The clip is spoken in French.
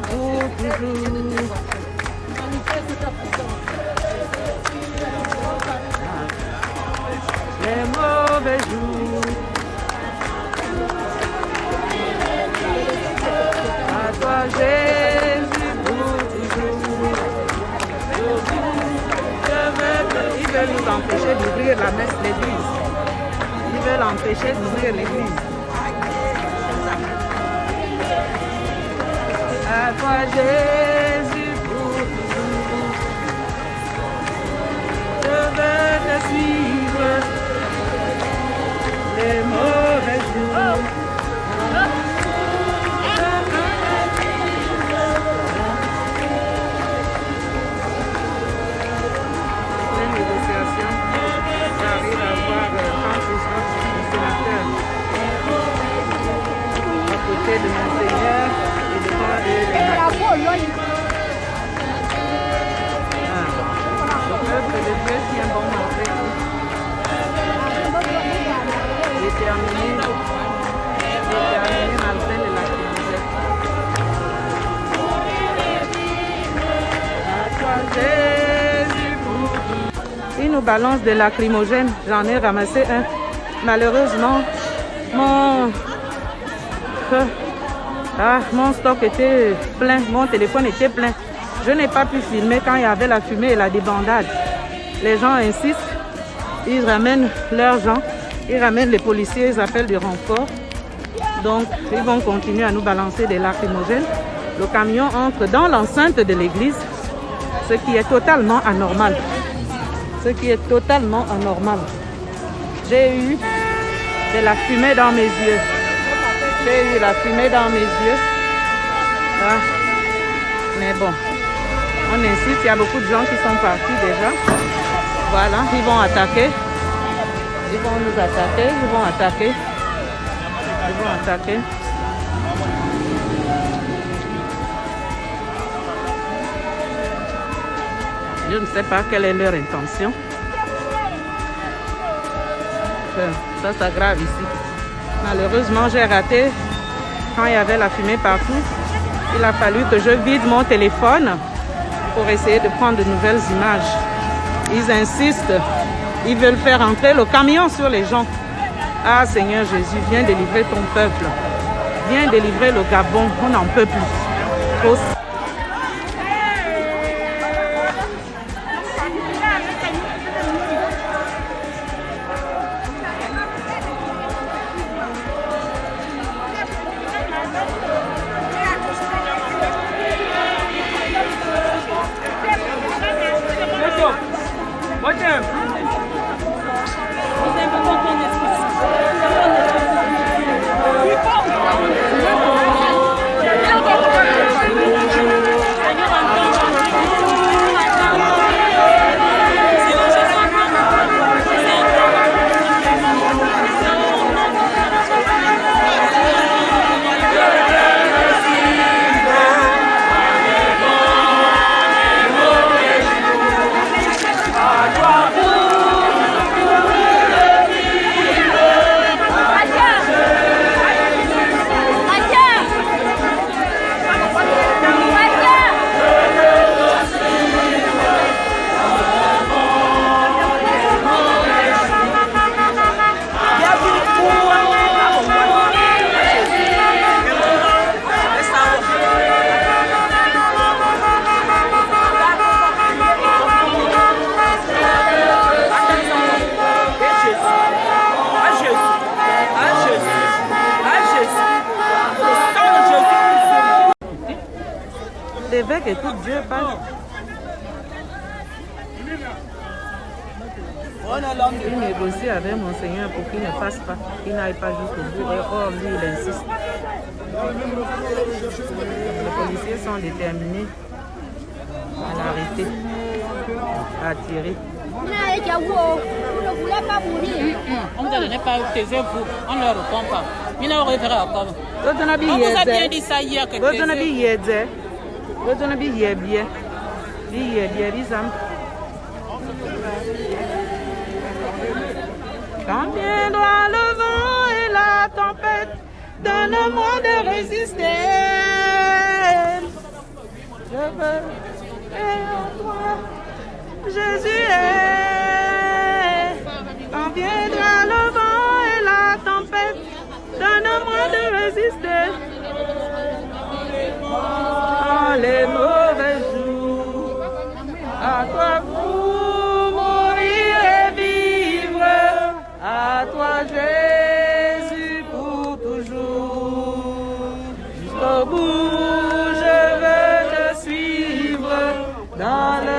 pour toujours. Les mauvais jours. À toi Jésus pour toujours. Ils veulent nous empêcher d'ouvrir la messe l'église. Ils veulent empêcher d'ouvrir l'église. Jésus pour toujours. Je veux te suivre. Les mauvais jours. De mon Seigneur Il nous balance des lacrymogènes. J'en ai ramassé un. Malheureusement, mon... Ah, mon stock était plein, mon téléphone était plein. Je n'ai pas pu filmer quand il y avait la fumée et la débandade. Les gens insistent, ils ramènent leurs gens, ils ramènent les policiers, ils appellent du renfort. Donc, ils vont continuer à nous balancer des lacrymogènes. Le camion entre dans l'enceinte de l'église, ce qui est totalement anormal. Ce qui est totalement anormal. J'ai eu de la fumée dans mes yeux. Eu la fumée dans mes yeux. Mais bon, on insiste, il y a beaucoup de gens qui sont partis déjà. Voilà, ils vont attaquer. Ils vont nous attaquer, ils vont attaquer. Ils vont attaquer. Je ne sais pas quelle est leur intention. Euh, Ça s'aggrave ici. Malheureusement, j'ai raté quand il y avait la fumée partout. Il a fallu que je vide mon téléphone pour essayer de prendre de nouvelles images. Ils insistent. Ils veulent faire entrer le camion sur les gens. Ah Seigneur Jésus, viens délivrer ton peuple. Viens délivrer le Gabon. On n'en peut plus. L'évêque écoute Dieu, pas. Il négocie avec mon Seigneur pour qu'il ne passe pas, qu'il n'aille pas jusqu'au bout. Et or, lui, il insiste. Les policiers sont déterminés à l'arrêter, à tirer. On ne donnait pas taisez-vous, on ne leur répond pas. Il encore. Dotona bi On vous a bien dit ça hier que Dotona bi yebie. Bi yebie bi zam. Quand viendra le vent et la tempête, donne-moi de résister. feu. Et en toi, Jésus est. Quand viendra le vent et la tempête, donne-moi de résister. Dans